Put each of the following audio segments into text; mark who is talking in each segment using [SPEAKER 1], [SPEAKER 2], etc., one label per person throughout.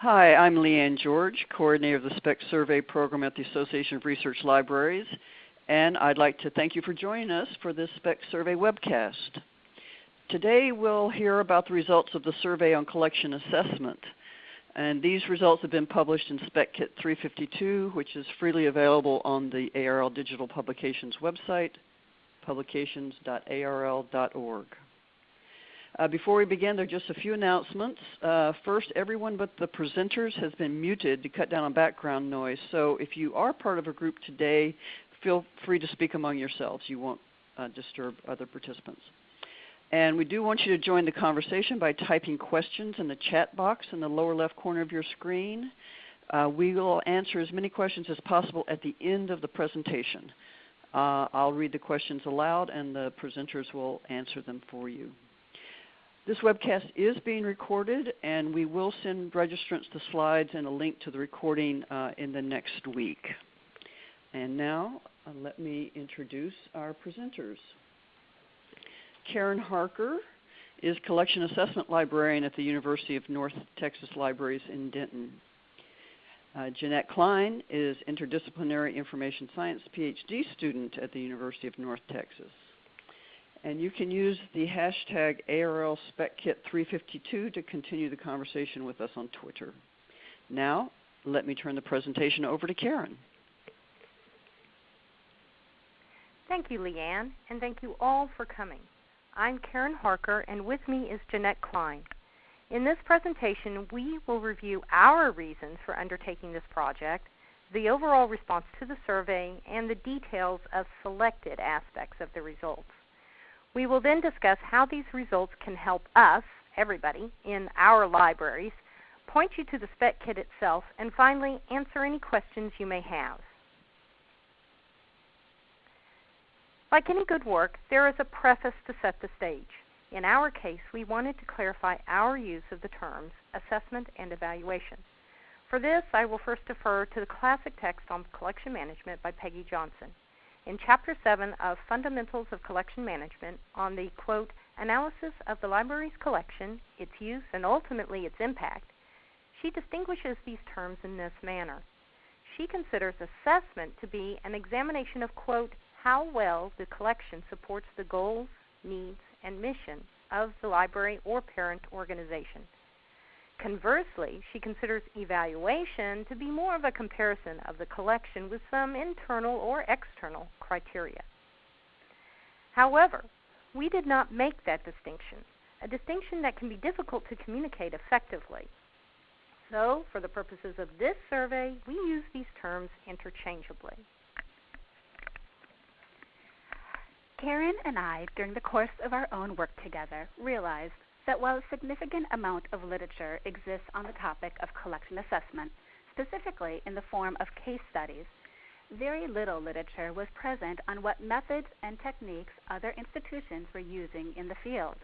[SPEAKER 1] Hi, I'm Leanne George, coordinator of the SPEC Survey Program at the Association of Research Libraries, and I'd like to thank you for joining us for this SPEC Survey webcast. Today we'll hear about the results of the survey on collection assessment. And these results have been published in SPEC Kit 352, which is freely available on the ARL Digital Publications website, publications.arl.org. Uh, before we begin, there are just a few announcements. Uh, first, everyone but the presenters has been muted to cut down on background noise. So if you are part of a group today, feel free to speak among yourselves. You won't uh, disturb other participants. And we do want you to join the conversation by typing questions in the chat box in the lower left corner of your screen. Uh, we will answer as many questions as possible at the end of the presentation. Uh, I'll read the questions aloud and the presenters will answer them for you. This webcast is being recorded and we will send registrants the slides and a link to the recording uh, in the next week. And now uh, let me introduce our presenters. Karen Harker is Collection Assessment Librarian at the University of North Texas Libraries in Denton. Uh, Jeanette Klein is Interdisciplinary Information Science PhD student at the University of North Texas. And you can use the hashtag ARL SpecKit352 to continue the conversation with us on Twitter. Now, let me turn the presentation over to Karen.
[SPEAKER 2] Thank you, Leanne, and thank you all for coming. I'm Karen Harker, and with me is Jeanette Klein. In this presentation, we will review our reasons for undertaking this project, the overall response to the survey, and the details of selected aspects of the results. We will then discuss how these results can help us, everybody, in our libraries, point you to the SPEC kit itself, and finally answer any questions you may have. Like any good work, there is a preface to set the stage. In our case, we wanted to clarify our use of the terms assessment and evaluation. For this, I will first defer to the classic text on collection management by Peggy Johnson. In Chapter 7 of Fundamentals of Collection Management, on the quote, analysis of the library's collection, its use, and ultimately its impact, she distinguishes these terms in this manner. She considers assessment to be an examination of, quote, how well the collection supports the goals, needs, and mission of the library or parent organization. Conversely, she considers evaluation to be more of a comparison of the collection with some internal or external criteria. However, we did not make that distinction, a distinction that can be difficult to communicate effectively. So, for the purposes of this survey, we use these terms interchangeably.
[SPEAKER 3] Karen and I, during the course of our own work together, realized that while a significant amount of literature exists on the topic of collection assessment, specifically in the form of case studies, very little literature was present on what methods and techniques other institutions were using in the field.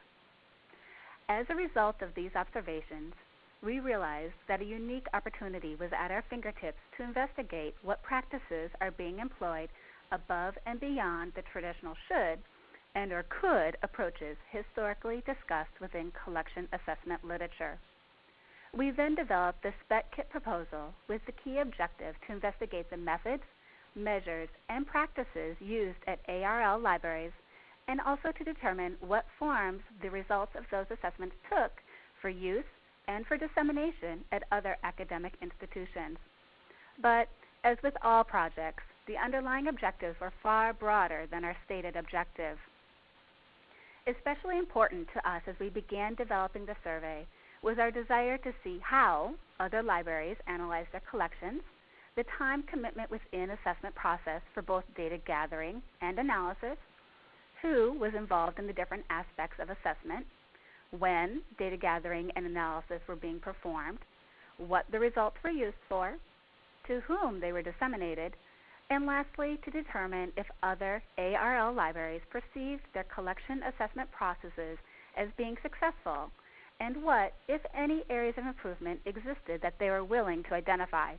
[SPEAKER 3] As a result of these observations, we realized that a unique opportunity was at our fingertips to investigate what practices are being employed above and beyond the traditional should and or could approaches historically discussed within collection assessment literature. We then developed the SPEC kit proposal with the key objective to investigate the methods, measures, and practices used at ARL libraries and also to determine what forms the results of those assessments took for use and for dissemination at other academic institutions. But as with all projects, the underlying objectives were far broader than our stated objective. Especially important to us as we began developing the survey was our desire to see how other libraries analyze their collections, the time commitment within assessment process for both data gathering and analysis, who was involved in the different aspects of assessment, when data gathering and analysis were being performed, what the results were used for, to whom they were disseminated, and lastly, to determine if other ARL libraries perceived their collection assessment processes as being successful, and what, if any, areas of improvement existed that they were willing to identify.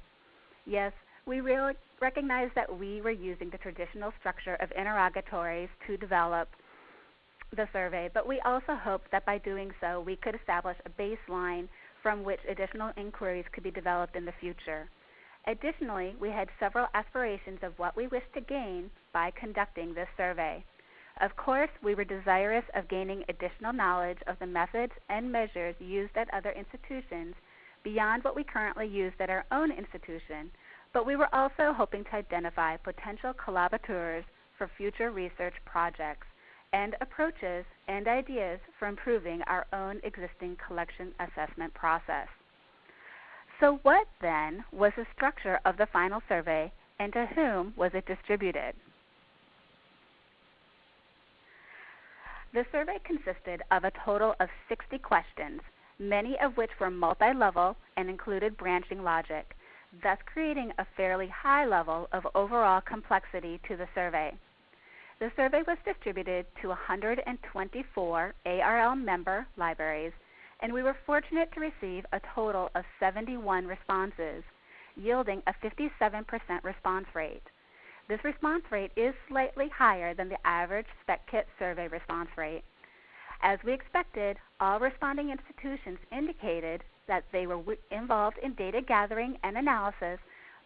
[SPEAKER 3] Yes, we really recognize that we were using the traditional structure of interrogatories to develop the survey, but we also hoped that by doing so we could establish a baseline from which additional inquiries could be developed in the future. Additionally, we had several aspirations of what we wished to gain by conducting this survey. Of course, we were desirous of gaining additional knowledge of the methods and measures used at other institutions beyond what we currently use at our own institution, but we were also hoping to identify potential collaborators for future research projects and approaches and ideas for improving our own existing collection assessment process. So, what then was the structure of the final survey and to whom was it distributed? The survey consisted of a total of 60 questions, many of which were multi level and included branching logic, thus creating a fairly high level of overall complexity to the survey. The survey was distributed to 124 ARL member libraries and we were fortunate to receive a total of 71 responses, yielding a 57% response rate. This response rate is slightly higher than the average SPECKIT survey response rate. As we expected, all responding institutions indicated that they were involved in data gathering and analysis,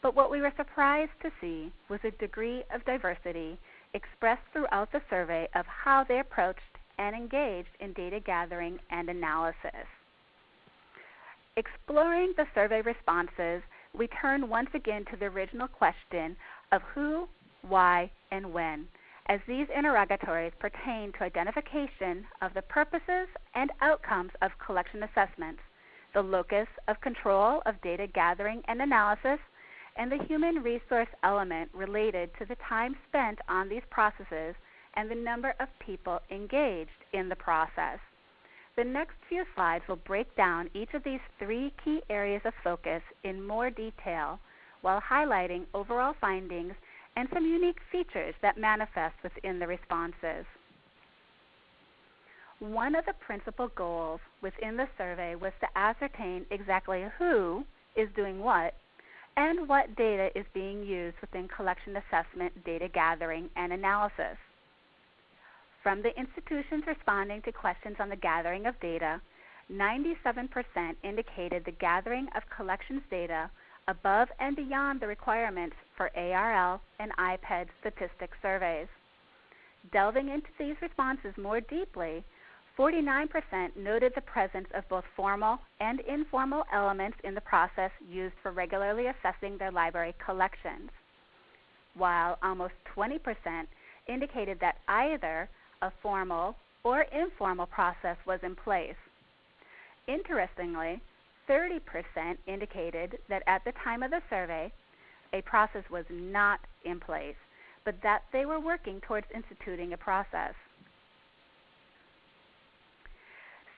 [SPEAKER 3] but what we were surprised to see was a degree of diversity expressed throughout the survey of how they approached and engaged in data gathering and analysis. Exploring the survey responses, we turn once again to the original question of who, why, and when, as these interrogatories pertain to identification of the purposes and outcomes of collection assessments, the locus of control of data gathering and analysis, and the human resource element related to the time spent on these processes and the number of people engaged in the process. The next few slides will break down each of these three key areas of focus in more detail while highlighting overall findings and some unique features that manifest within the responses. One of the principal goals within the survey was to ascertain exactly who is doing what and what data is being used within collection assessment data gathering and analysis. From the institutions responding to questions on the gathering of data, 97% indicated the gathering of collections data above and beyond the requirements for ARL and IPEDS statistic surveys. Delving into these responses more deeply, 49% noted the presence of both formal and informal elements in the process used for regularly assessing their library collections, while almost 20% indicated that either a formal or informal process was in place. Interestingly, 30% indicated that at the time of the survey, a process was not in place, but that they were working towards instituting a process.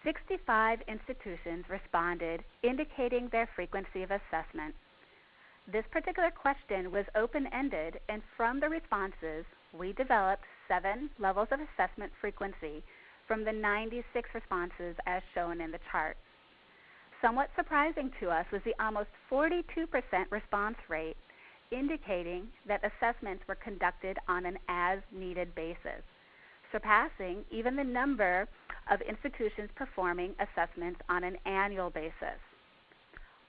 [SPEAKER 3] 65 institutions responded, indicating their frequency of assessment. This particular question was open ended, and from the responses, we developed seven levels of assessment frequency from the 96 responses as shown in the chart. Somewhat surprising to us was the almost 42% response rate, indicating that assessments were conducted on an as needed basis, surpassing even the number of institutions performing assessments on an annual basis.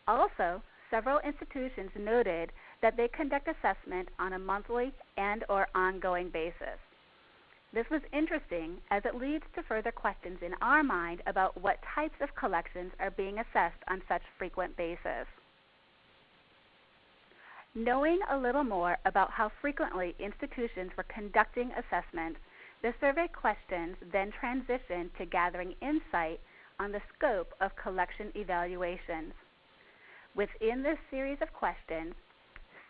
[SPEAKER 3] Also, several institutions noted that they conduct assessment on a monthly and or ongoing basis. This was interesting as it leads to further questions in our mind about what types of collections are being assessed on such frequent basis. Knowing a little more about how frequently institutions were conducting assessments, the survey questions then transitioned to gathering insight on the scope of collection evaluations. Within this series of questions,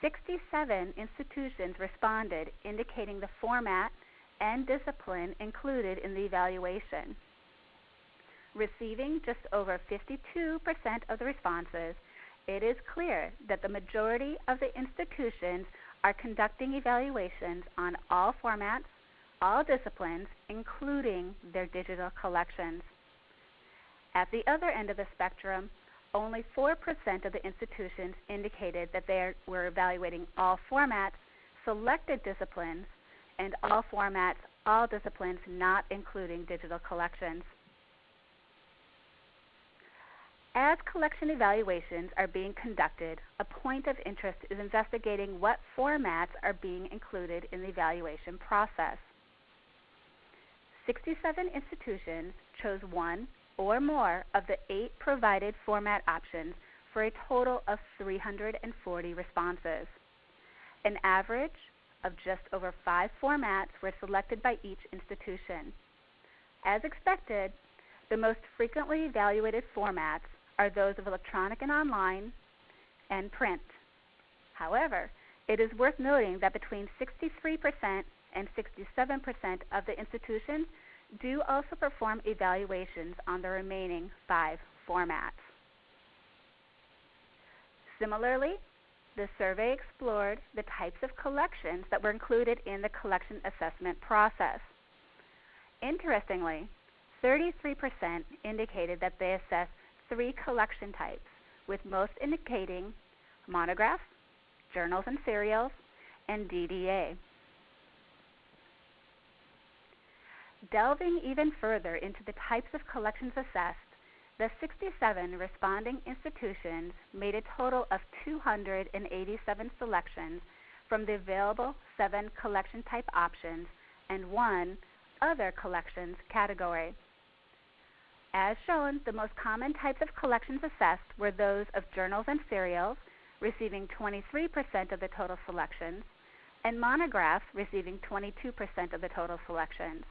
[SPEAKER 3] 67 institutions responded indicating the format and discipline included in the evaluation. Receiving just over 52% of the responses, it is clear that the majority of the institutions are conducting evaluations on all formats, all disciplines, including their digital collections. At the other end of the spectrum, only 4% of the institutions indicated that they were evaluating all formats, selected disciplines, and all formats, all disciplines, not including digital collections. As collection evaluations are being conducted, a point of interest is investigating what formats are being included in the evaluation process. 67 institutions chose one or more of the eight provided format options for a total of 340 responses. An average of just over five formats were selected by each institution. As expected, the most frequently evaluated formats are those of electronic and online and print. However, it is worth noting that between 63% and 67% of the institutions do also perform evaluations on the remaining five formats. Similarly, the survey explored the types of collections that were included in the collection assessment process. Interestingly, 33% indicated that they assessed three collection types, with most indicating monographs, journals and serials, and DDA. Delving even further into the types of collections assessed, the 67 responding institutions made a total of 287 selections from the available seven collection type options and one other collections category. As shown, the most common types of collections assessed were those of journals and serials, receiving 23% of the total selections, and monographs, receiving 22% of the total selections.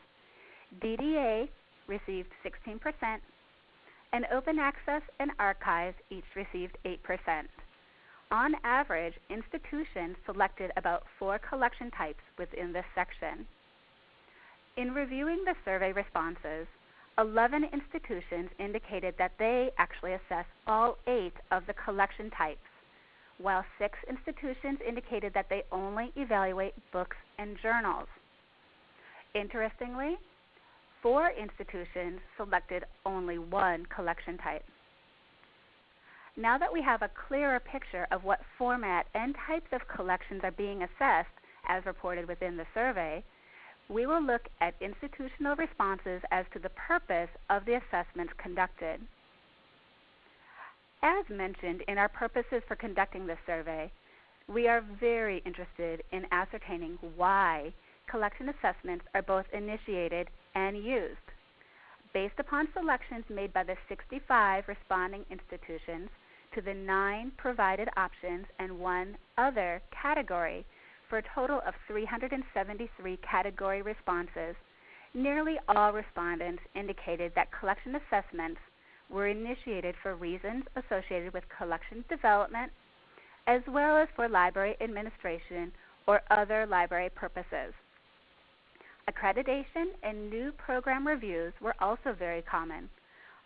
[SPEAKER 3] DDA received 16%, and open access and archives each received 8%. On average, institutions selected about four collection types within this section. In reviewing the survey responses, 11 institutions indicated that they actually assess all eight of the collection types, while six institutions indicated that they only evaluate books and journals. Interestingly, four institutions selected only one collection type. Now that we have a clearer picture of what format and types of collections are being assessed as reported within the survey, we will look at institutional responses as to the purpose of the assessments conducted. As mentioned in our purposes for conducting this survey, we are very interested in ascertaining why collection assessments are both initiated and used. Based upon selections made by the 65 responding institutions to the nine provided options and one other category, for a total of 373 category responses, nearly all respondents indicated that collection assessments were initiated for reasons associated with collection development, as well as for library administration or other library purposes. Accreditation and new program reviews were also very common,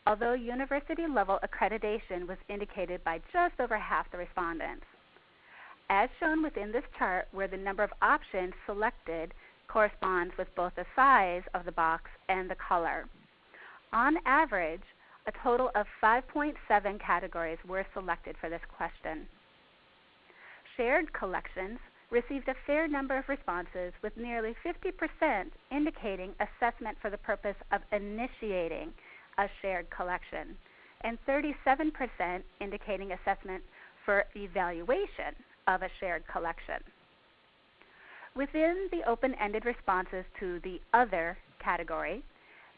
[SPEAKER 3] although university level accreditation was indicated by just over half the respondents as shown within this chart where the number of options selected corresponds with both the size of the box and the color. On average, a total of 5.7 categories were selected for this question. Shared collections received a fair number of responses with nearly 50% indicating assessment for the purpose of initiating a shared collection and 37% indicating assessment for evaluation of a shared collection. Within the open-ended responses to the other category,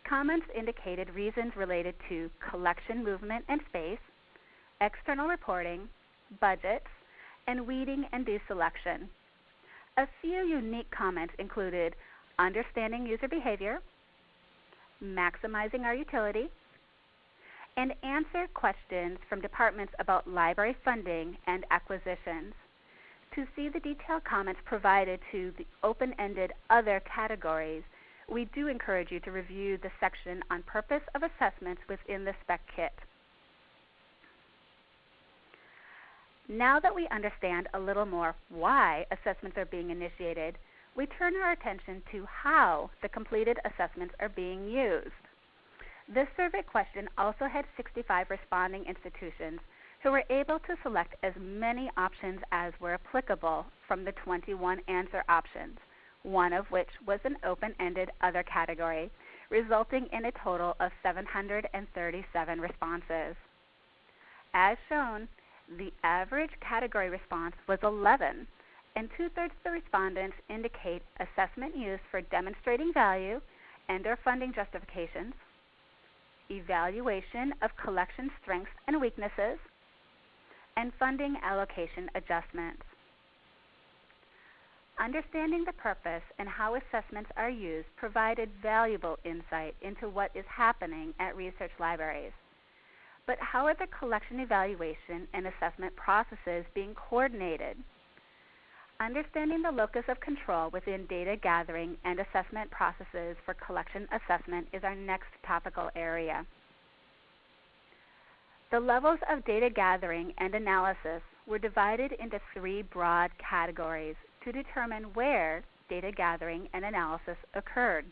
[SPEAKER 3] comments indicated reasons related to collection movement and space, external reporting, budgets, and weeding and deselection. A few unique comments included understanding user behavior, maximizing our utility, and answer questions from departments about library funding and acquisitions. To see the detailed comments provided to the open-ended other categories, we do encourage you to review the section on purpose of assessments within the spec kit. Now that we understand a little more why assessments are being initiated, we turn our attention to how the completed assessments are being used. This survey question also had 65 responding institutions who were able to select as many options as were applicable from the 21 answer options, one of which was an open-ended other category, resulting in a total of 737 responses. As shown, the average category response was 11, and two-thirds of the respondents indicate assessment use for demonstrating value and or funding justifications, evaluation of collection strengths and weaknesses, and funding allocation adjustments. Understanding the purpose and how assessments are used provided valuable insight into what is happening at research libraries. But how are the collection evaluation and assessment processes being coordinated? Understanding the locus of control within data gathering and assessment processes for collection assessment is our next topical area. The levels of data gathering and analysis were divided into three broad categories to determine where data gathering and analysis occurred.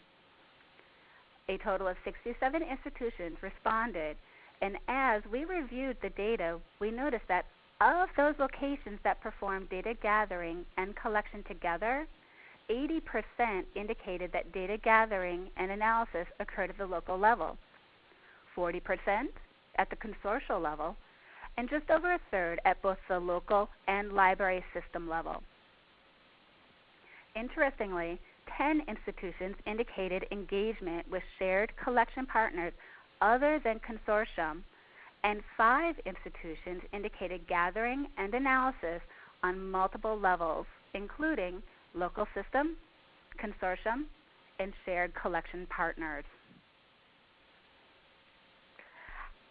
[SPEAKER 3] A total of 67 institutions responded, and as we reviewed the data, we noticed that of those locations that performed data gathering and collection together, 80% indicated that data gathering and analysis occurred at the local level, 40% at the consortial level, and just over a third at both the local and library system level. Interestingly, 10 institutions indicated engagement with shared collection partners other than consortium, and 5 institutions indicated gathering and analysis on multiple levels, including local system, consortium, and shared collection partners.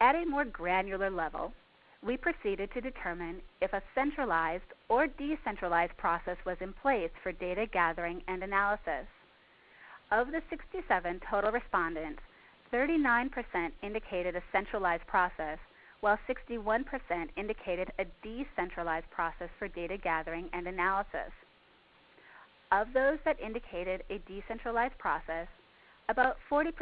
[SPEAKER 3] At a more granular level, we proceeded to determine if a centralized or decentralized process was in place for data gathering and analysis. Of the 67 total respondents, 39% indicated a centralized process, while 61% indicated a decentralized process for data gathering and analysis. Of those that indicated a decentralized process, about 40%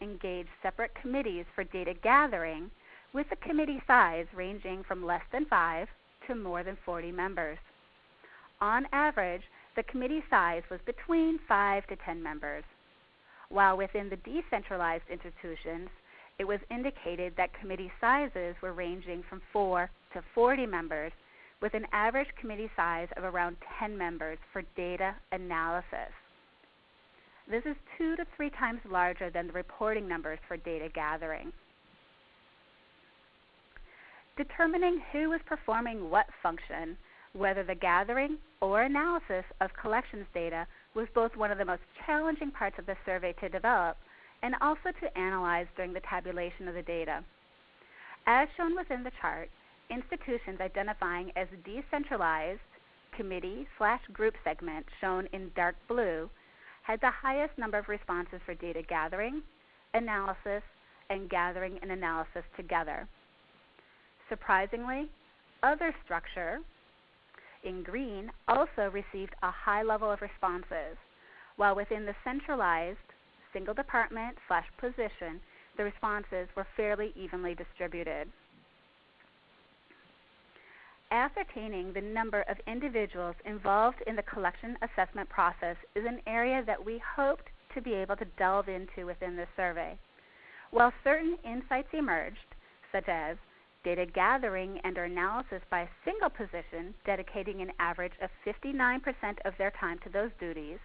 [SPEAKER 3] engaged separate committees for data gathering with the committee size ranging from less than 5 to more than 40 members. On average, the committee size was between 5 to 10 members, while within the decentralized institutions, it was indicated that committee sizes were ranging from 4 to 40 members, with an average committee size of around 10 members for data analysis. This is two to three times larger than the reporting numbers for data gathering. Determining who was performing what function, whether the gathering or analysis of collections data, was both one of the most challenging parts of the survey to develop and also to analyze during the tabulation of the data. As shown within the chart, institutions identifying as decentralized committee slash group segment shown in dark blue had the highest number of responses for data gathering, analysis, and gathering and analysis together. Surprisingly, other structure in green also received a high level of responses, while within the centralized single department slash position, the responses were fairly evenly distributed. Ascertaining the number of individuals involved in the collection assessment process is an area that we hoped to be able to delve into within this survey. While certain insights emerged, such as data gathering and analysis by a single position, dedicating an average of 59% of their time to those duties,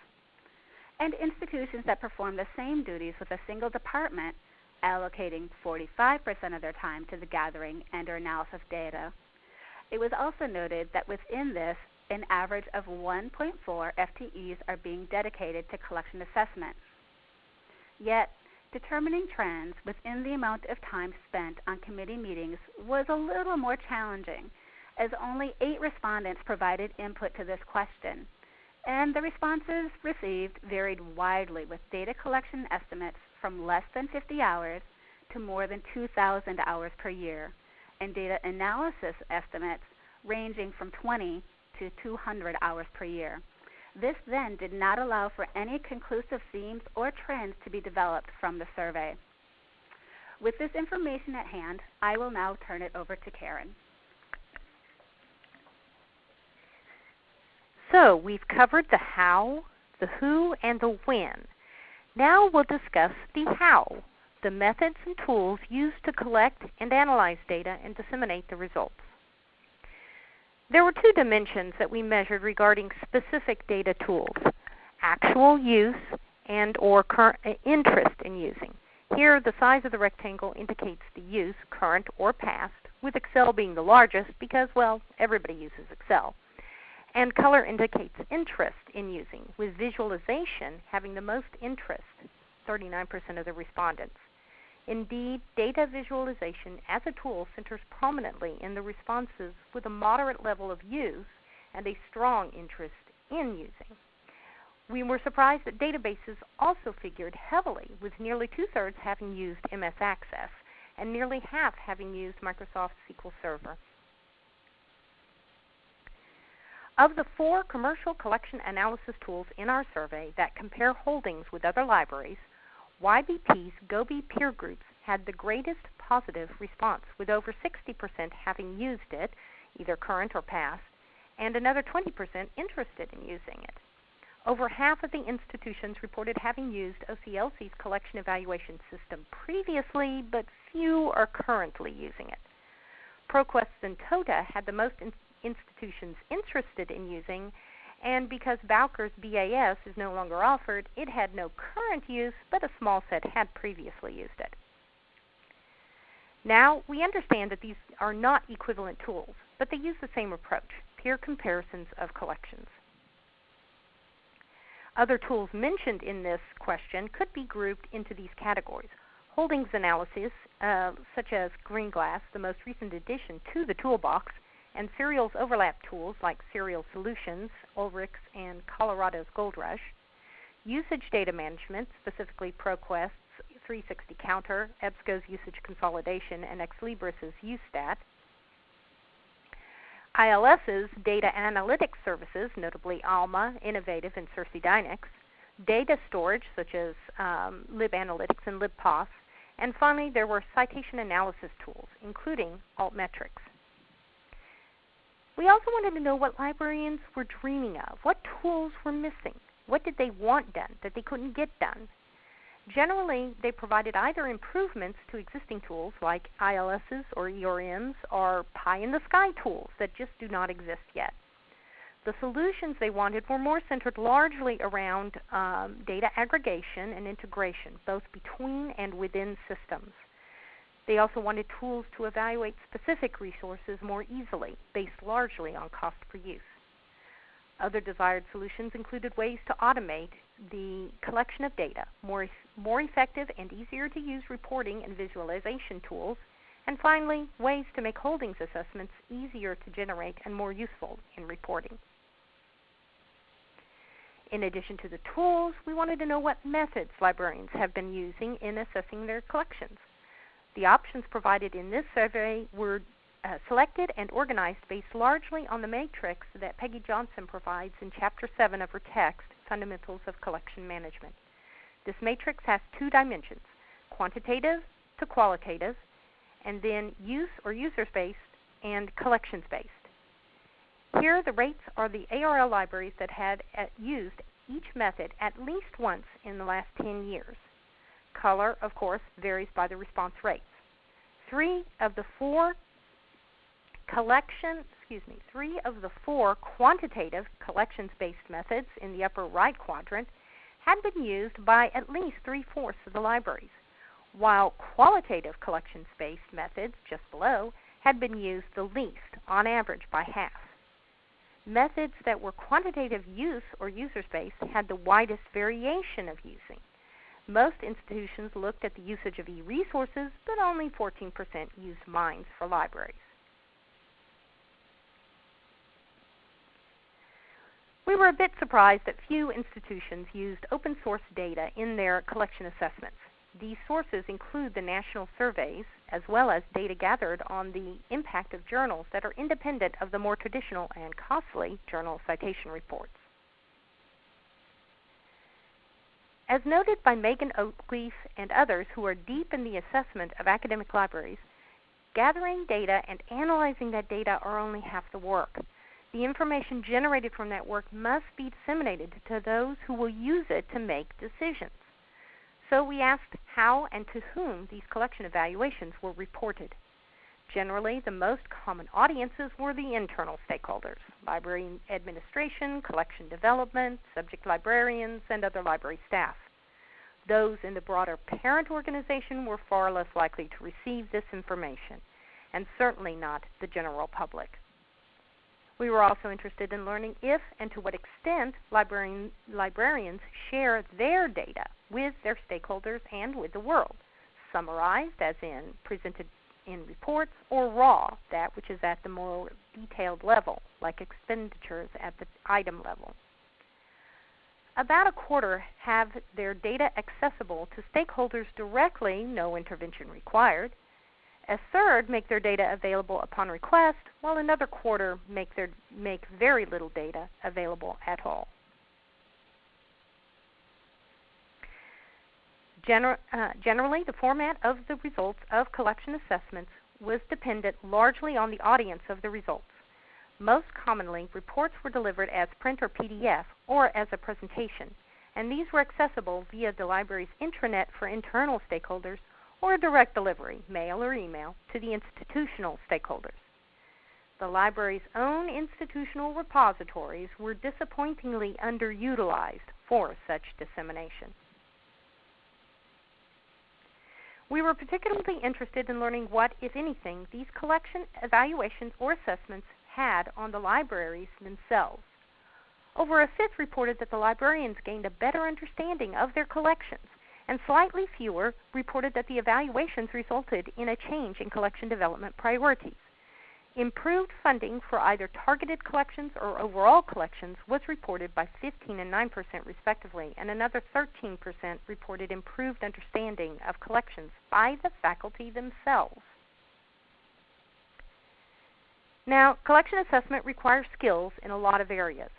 [SPEAKER 3] and institutions that perform the same duties with a single department, allocating 45% of their time to the gathering and or analysis of data. It was also noted that within this, an average of 1.4 FTEs are being dedicated to collection assessment. Yet, Determining trends within the amount of time spent on committee meetings was a little more challenging, as only eight respondents provided input to this question, and the responses received varied widely with data collection estimates from less than 50 hours to more than 2,000 hours per year, and data analysis estimates ranging from 20 to 200 hours per year. This then did not allow for any conclusive themes or trends to be developed from the survey. With this information at hand, I will now turn it over to Karen.
[SPEAKER 2] So we've covered the how, the who, and the when. Now we'll discuss the how. the methods and tools used to collect and analyze data and disseminate the results. There were two dimensions that we measured regarding specific data tools, actual use and or uh, interest in using. Here, the size of the rectangle indicates the use, current or past, with Excel being the largest because, well, everybody uses Excel. And color indicates interest in using, with visualization having the most interest, 39% of the respondents. Indeed, data visualization as a tool centers prominently in the responses with a moderate level of use and a strong interest in using. We were surprised that databases also figured heavily, with nearly two thirds having used MS Access and nearly half having used Microsoft SQL Server. Of the four commercial collection analysis tools in our survey that compare holdings with other libraries, YBP's GOBI peer groups had the greatest positive response, with over 60% having used it, either current or past, and another 20% interested in using it. Over half of the institutions reported having used OCLC's collection evaluation system previously, but few are currently using it. ProQuest and TOTA had the most in institutions interested in using, and because Bowker's BAS is no longer offered, it had no current use, but a small set had previously used it. Now, we understand that these are not equivalent tools, but they use the same approach, peer comparisons of collections. Other tools mentioned in this question could be grouped into these categories. Holdings analysis, uh, such as Greenglass, the most recent addition to the toolbox, and serials overlap tools like Serials Solutions, Ulrichs, and Colorado's Gold Rush. Usage data management, specifically ProQuest's 360 Counter, EBSCO's Usage Consolidation, and Ex Libris's UStat. ILS's data analytics services, notably ALMA, Innovative, and SirsiDynix, data storage such as um, LibAnalytics and LibPAS, and finally there were citation analysis tools, including Altmetrics. We also wanted to know what librarians were dreaming of, what tools were missing, what did they want done that they couldn't get done, Generally, they provided either improvements to existing tools like ILSs or ERMs or pie in the sky tools that just do not exist yet. The solutions they wanted were more centered largely around um, data aggregation and integration, both between and within systems. They also wanted tools to evaluate specific resources more easily, based largely on cost per use. Other desired solutions included ways to automate the collection of data, more, more effective and easier to use reporting and visualization tools, and finally, ways to make holdings assessments easier to generate and more useful in reporting. In addition to the tools, we wanted to know what methods librarians have been using in assessing their collections. The options provided in this survey were uh, selected and organized based largely on the matrix that Peggy Johnson provides in Chapter 7 of her text, Fundamentals of Collection Management. This matrix has two dimensions, quantitative to qualitative, and then use or users-based and collections-based. Here the rates are the ARL libraries that had uh, used each method at least once in the last 10 years. Color, of course, varies by the response rates. Three of the four collection, excuse me, three of the four quantitative collections-based methods in the upper right quadrant had been used by at least three-fourths of the libraries, while qualitative collections-based methods just below had been used the least, on average by half. Methods that were quantitative use or user-based had the widest variation of using. Most institutions looked at the usage of e-resources, but only 14% used MINES for libraries. We were a bit surprised that few institutions used open source data in their collection assessments. These sources include the national surveys, as well as data gathered on the impact of journals that are independent of the more traditional and costly journal citation reports. As noted by Megan Oakleaf and others who are deep in the assessment of academic libraries, gathering data and analyzing that data are only half the work. The information generated from that work must be disseminated to those who will use it to make decisions. So we asked how and to whom these collection evaluations were reported. Generally, the most common audiences were the internal stakeholders library administration, collection development, subject librarians, and other library staff. Those in the broader parent organization were far less likely to receive this information, and certainly not the general public. We were also interested in learning if and to what extent librarian, librarians share their data with their stakeholders and with the world, summarized, as in presented in reports, or raw, that which is at the more detailed level, like expenditures at the item level. About a quarter have their data accessible to stakeholders directly, no intervention required. A third make their data available upon request, while another quarter make, their, make very little data available at all. Gener uh, generally, the format of the results of collection assessments was dependent largely on the audience of the results. Most commonly, reports were delivered as print or PDF or as a presentation, and these were accessible via the library's intranet for internal stakeholders or direct delivery, mail or email, to the institutional stakeholders. The library's own institutional repositories were disappointingly underutilized for such dissemination. We were particularly interested in learning what, if anything, these collection evaluations or assessments had on the libraries themselves. Over a fifth reported that the librarians gained a better understanding of their collections, and slightly fewer reported that the evaluations resulted in a change in collection development priorities. Improved funding for either targeted collections or overall collections was reported by 15 and 9% respectively, and another 13% reported improved understanding of collections by the faculty themselves. Now, collection assessment requires skills in a lot of areas.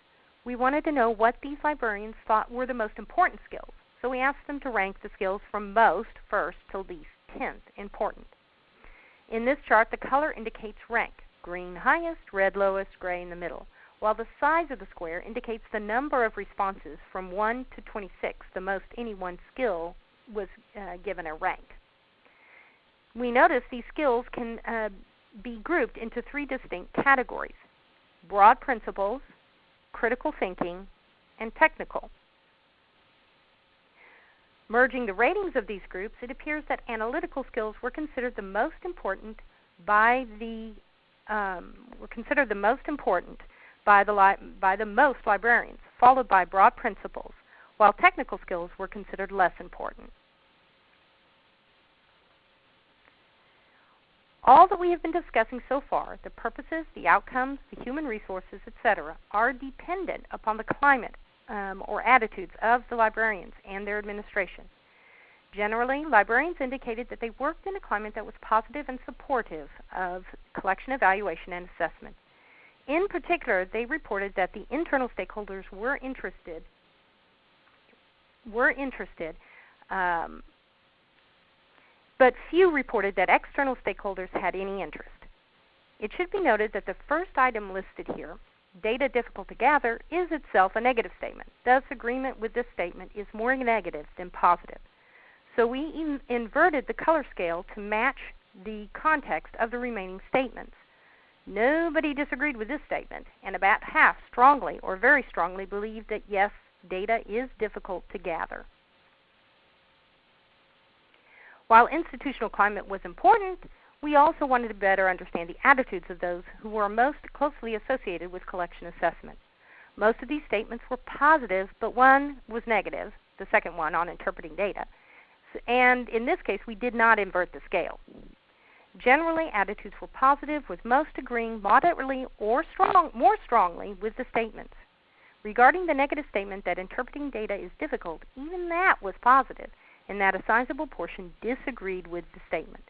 [SPEAKER 2] We wanted to know what these librarians thought were the most important skills, so we asked them to rank the skills from most first to least tenth important. In this chart, the color indicates rank green highest, red lowest, gray in the middle, while the size of the square indicates the number of responses from 1 to 26, the most any one skill was uh, given a rank. We notice these skills can uh, be grouped into three distinct categories broad principles, critical thinking, and technical. Merging the ratings of these groups, it appears that analytical skills were considered the most important by the um, were considered the most important by the li- by the most librarians, followed by broad principles, while technical skills were considered less important. All that we have been discussing so far, the purposes, the outcomes, the human resources, etc., are dependent upon the climate um, or attitudes of the librarians and their administration. Generally, librarians indicated that they worked in a climate that was positive and supportive of collection evaluation and assessment. In particular, they reported that the internal stakeholders were interested were interested, um, but few reported that external stakeholders had any interest. It should be noted that the first item listed here, data difficult to gather, is itself a negative statement. Thus, agreement with this statement is more negative than positive. So we in inverted the color scale to match the context of the remaining statements. Nobody disagreed with this statement, and about half strongly or very strongly believed that yes, data is difficult to gather. While institutional climate was important, we also wanted to better understand the attitudes of those who were most closely associated with collection assessment. Most of these statements were positive, but one was negative, the second one on interpreting data. And in this case, we did not invert the scale. Generally, attitudes were positive, with most agreeing moderately or strong, more strongly with the statements. Regarding the negative statement that interpreting data is difficult, even that was positive, and that a sizable portion disagreed with the statement.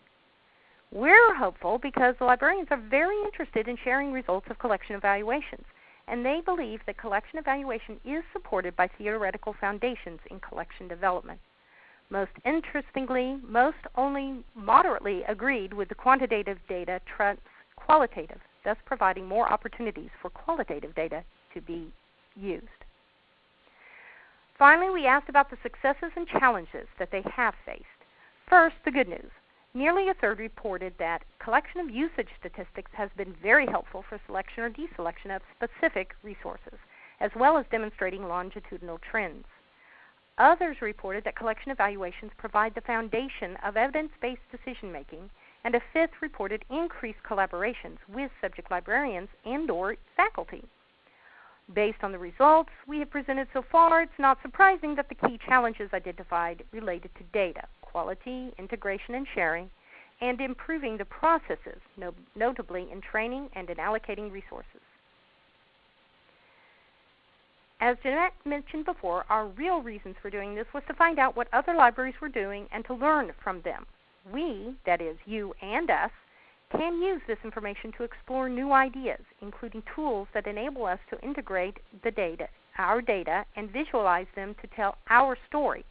[SPEAKER 2] We're hopeful because the librarians are very interested in sharing results of collection evaluations, and they believe that collection evaluation is supported by theoretical foundations in collection development. Most interestingly, most only moderately agreed with the quantitative data trumps qualitative, thus providing more opportunities for qualitative data to be used. Finally, we asked about the successes and challenges that they have faced. First, the good news. Nearly a third reported that collection of usage statistics has been very helpful for selection or deselection of specific resources, as well as demonstrating longitudinal trends. Others reported that collection evaluations provide the foundation of evidence-based decision making, and a fifth reported increased collaborations with subject librarians and or faculty. Based on the results we have presented so far, it's not surprising that the key challenges identified related to data, quality, integration, and sharing, and improving the processes, no notably in training and in allocating resources. As Jeanette mentioned before, our real reasons for doing this was to find out what other libraries were doing and to learn from them. We, that is, you and us, can use this information to explore new ideas, including tools that enable us to integrate the data, our data, and visualize them to tell our story,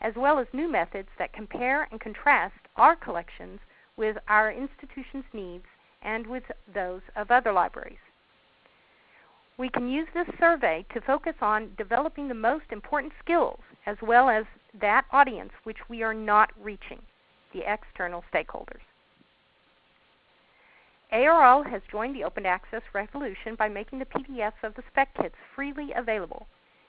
[SPEAKER 2] as well as new methods that compare and contrast our collections with our institution's needs and with those of other libraries. We can use this survey to focus on developing the most important skills as well as that audience which we are not reaching, the external stakeholders. ARL has joined the open access revolution by making the PDFs of the spec kits freely available.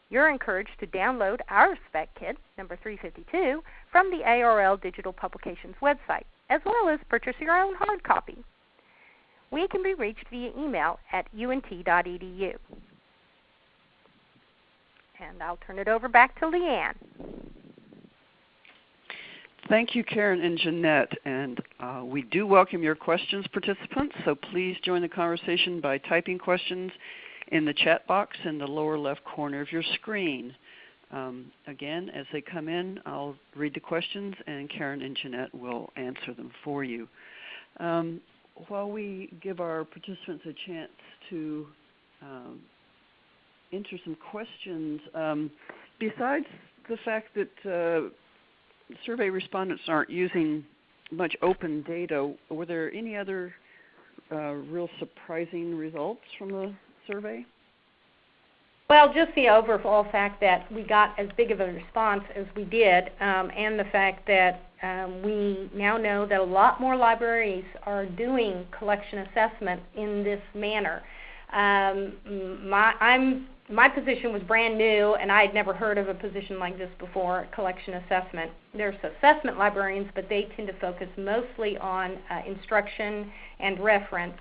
[SPEAKER 2] You're encouraged to download our spec kit, number 352, from the ARL Digital Publications website, as well as purchase your own hard copy. We can be reached via email at unt.edu. And I'll turn it over back to Leanne.
[SPEAKER 1] Thank you, Karen and Jeanette. And uh, we do welcome your questions, participants. So please join the conversation by typing questions in the chat box in the lower left corner of your screen. Um, again, as they come in, I'll read the questions and Karen and Jeanette will answer them for you. Um, while we give our participants a chance to um, enter some questions, um, besides the fact that uh, survey respondents aren't using much open data, were there any other uh, real surprising results from the survey?
[SPEAKER 2] Well, just the overall fact that we got as big of a response as we did, um, and the fact that um, we now know that a lot more libraries are doing collection assessment in this manner. Um, my, I'm my position was brand new, and I had never heard of a position like this before, collection assessment. There's assessment librarians, but they tend to focus mostly on uh, instruction and reference,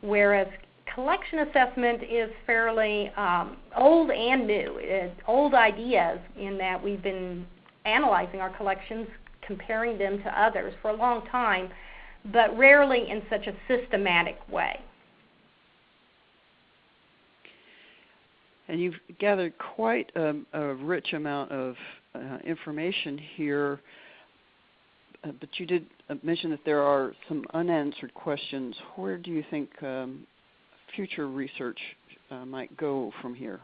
[SPEAKER 2] whereas collection assessment is fairly um, old and new. It's old ideas in that we've been analyzing our collections, comparing them to others for a long time, but rarely in such a systematic way.
[SPEAKER 1] And you've gathered quite a, a rich amount of uh, information here, uh, but you did uh, mention that there are some unanswered questions. Where do you think um, future research uh, might go from here?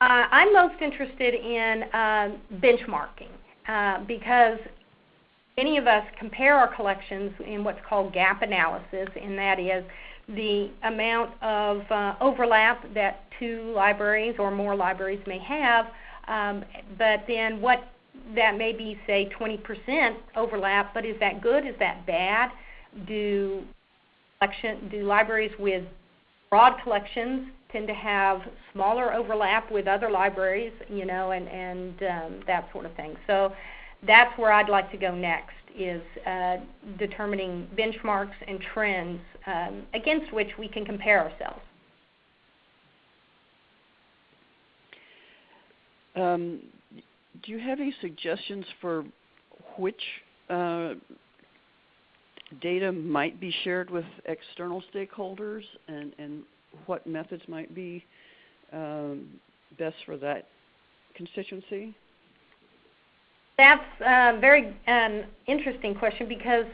[SPEAKER 2] Uh, I'm most interested in uh, benchmarking because many of us compare our collections in what's called gap analysis, and that is the amount of uh, overlap that two libraries or more libraries may have, um, but then what that may be, say, 20% overlap, but is that good? Is that bad? Do, collection, do libraries with broad collections tend to have smaller overlap with other libraries, you know, and, and um, that sort of thing. So that's where I'd like to go next is uh, determining benchmarks and trends um, against which we can compare ourselves.
[SPEAKER 1] Um, do you have any suggestions for which uh, data might be shared with external stakeholders and, and what methods might be um, best for that constituency?
[SPEAKER 2] That's a very um, interesting question because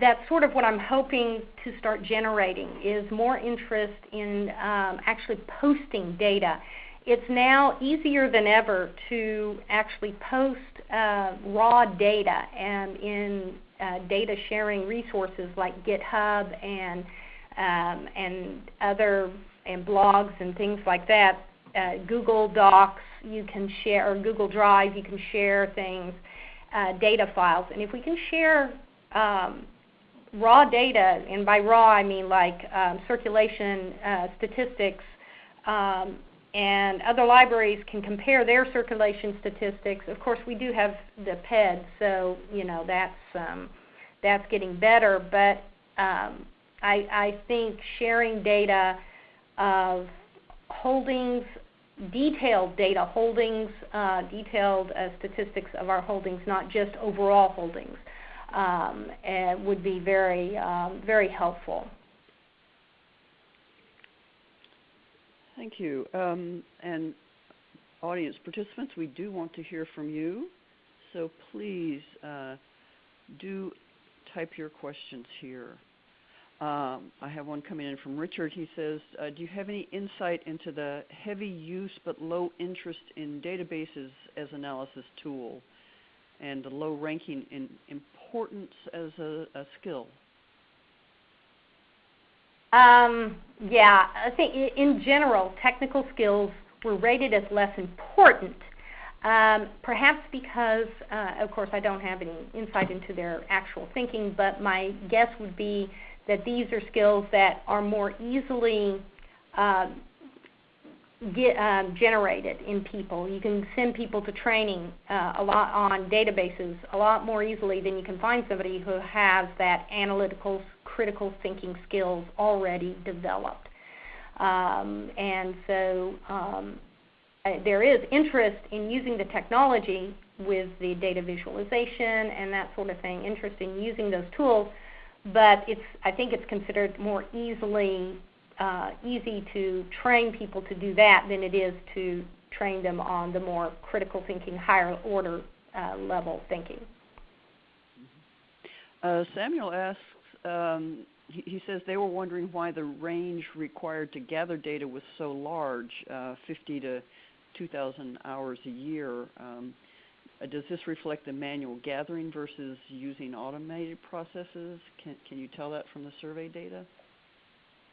[SPEAKER 2] that's sort of what I'm hoping to start generating is more interest in um, actually posting data. It's now easier than ever to actually post uh, raw data and in uh, data sharing resources like GitHub and um, and other and blogs and things like that
[SPEAKER 4] uh, Google Docs, you can share, or Google Drive, you can share things, uh, data files. And if we can share um, raw data, and by raw I mean like um, circulation uh, statistics, um, and other libraries can compare their circulation statistics. Of course, we do have the IPEDS, so you know that's um, that's getting better. But um, I, I think sharing data of holdings, detailed data holdings, uh, detailed uh, statistics of our holdings, not just overall holdings, um, would be very um, very helpful.
[SPEAKER 1] Thank you. Um, and audience participants, we do want to hear from you. So please uh, do type your questions here. Um, I have one coming in from Richard. He says, uh, Do you have any insight into the heavy use but low interest in databases as analysis tool and the low ranking in importance as a, a skill?
[SPEAKER 4] Um, yeah, I think in general, technical skills were rated as less important. Um, perhaps because, uh, of course, I don't have any insight into their actual thinking, but my guess would be that these are skills that are more easily uh, get, um, generated in people. You can send people to training uh, a lot on databases a lot more easily than you can find somebody who has that analytical critical thinking skills already developed. Um, and so um, uh, there is interest in using the technology with the data visualization and that sort of thing, interest in using those tools, but it's, I think it's considered more easily uh, easy to train people to do that than it is to train them on the more critical thinking, higher order uh, level thinking.
[SPEAKER 1] Uh, Samuel asks um, he, says they were wondering why the range required to gather data was so large, uh, 50 to 2,000 hours a year. Um, Uh, does this reflect the manual gathering versus using automated processes? Can, can you tell that from the survey data?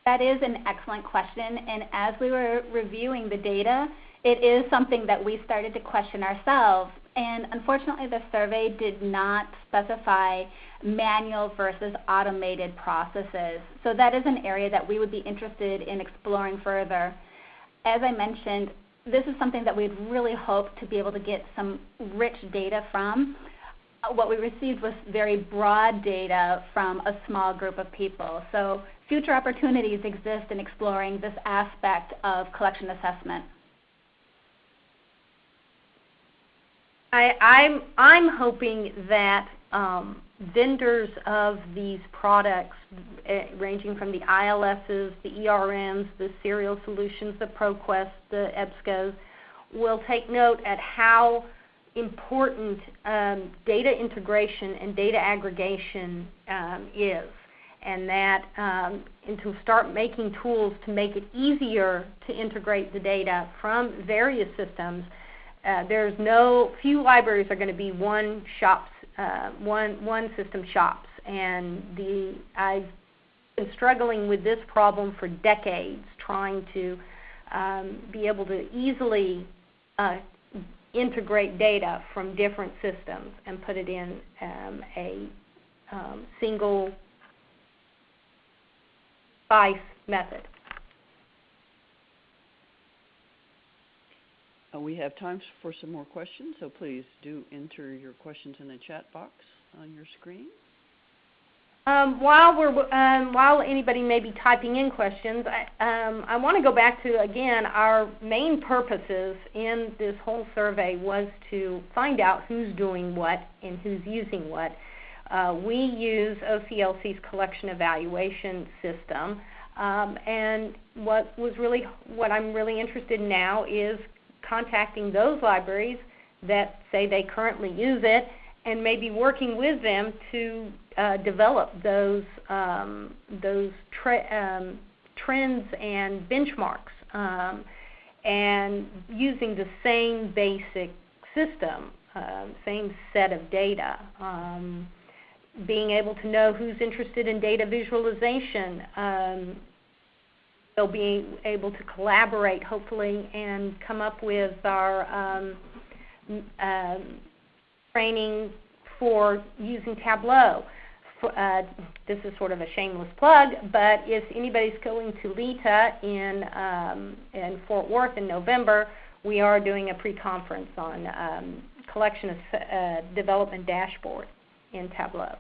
[SPEAKER 3] That is an excellent question. And as we were reviewing the data, it is something that we started to question ourselves. And unfortunately, the survey did not specify manual versus automated processes. So that is an area that we would be interested in exploring further. As I mentioned, this is something that we'd really hoped to be able to get some rich data from. What we received was very broad data from a small group of people. So future opportunities exist in exploring this aspect of collection assessment.
[SPEAKER 4] I, I'm I'm hoping that um, vendors of these products, uh, ranging from the ILSs, the ERMs, the Serials Solutions, the ProQuest, the EBSCOs, will take note at how important um, data integration and data aggregation um, is, and that um, and to start making tools to make it easier to integrate the data from various systems. Uh, there's no few libraries are going to be one shop uh, one one system shops, and the I've been struggling with this problem for decades, trying to um, be able to easily uh, integrate data from different systems and put it in um, a um, single SPICE method.
[SPEAKER 1] Uh, we have time for some more questions, so please do enter your questions in the chat box on your screen.
[SPEAKER 4] Um, while we're um, while anybody may be typing in questions, I, um, I want to go back to again our main purposes in this whole survey was to find out who's doing what and who's using what. Uh, we use OCLC's collection evaluation system, um, and what was really what I'm really interested in now is contacting those libraries that say they currently use it and maybe working with them to uh, develop those um, those um, trends and benchmarks um, and using the same basic system, uh, same set of data. Um, being able to know who's interested in data visualization, um, we'll be able to collaborate, hopefully, and come up with our um, um, training for using Tableau. Uh, this is sort of a shameless plug, but if anybody's going to LITA in, um, in Fort Worth in November, we are doing a pre-conference on um, collection of uh, development dashboard in Tableau.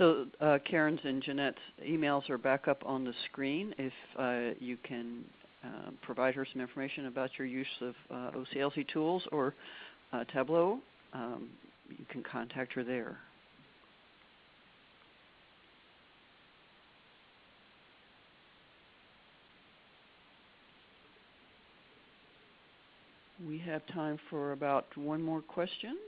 [SPEAKER 1] So uh, Karen's and Jeanette's emails are back up on the screen. If uh, you can uh, provide her some information about your use of uh, OCLC tools or uh, Tableau, um, you can contact her there. We have time for about one more question.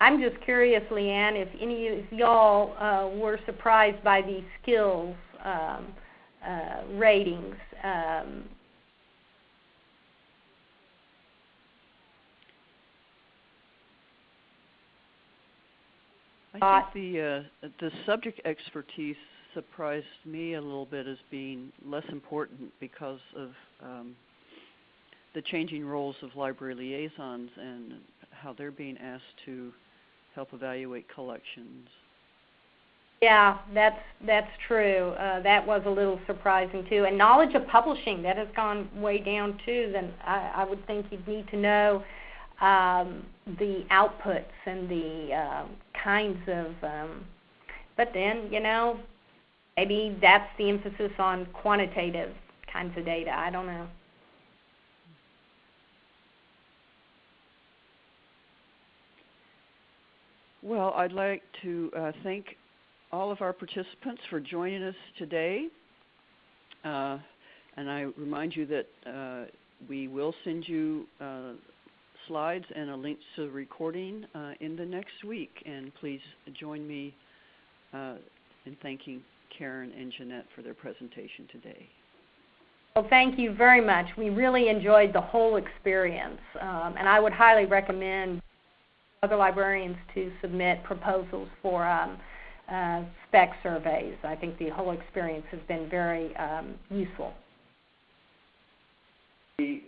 [SPEAKER 4] I'm just curious, Leanne, if any of y'all uh, were surprised by these skills um, uh, ratings. Um,
[SPEAKER 1] I think the uh, the subject expertise surprised me a little bit as being less important because of um, the changing roles of library liaisons and how they're being asked to help evaluate collections.
[SPEAKER 4] Yeah, that's that's true. Uh, that was a little surprising too. And knowledge of publishing that has gone way down too. Then I, I would think you'd need to know um, the outputs and the uh, kinds of. Um, but then you know, maybe that's the emphasis on quantitative kinds of data. I don't know.
[SPEAKER 1] Well, I'd like to uh, thank all of our participants for joining us today. Uh, and I remind you that uh, we will send you uh, slides and a link to the recording uh, in the next week. And please join me uh, in thanking Karen and Jeanette for their presentation today.
[SPEAKER 4] Well, thank you very much. We really enjoyed the whole experience, um, and I would highly recommend other librarians to submit proposals for um, uh, spec surveys. I think the whole experience has been very um, useful.
[SPEAKER 1] We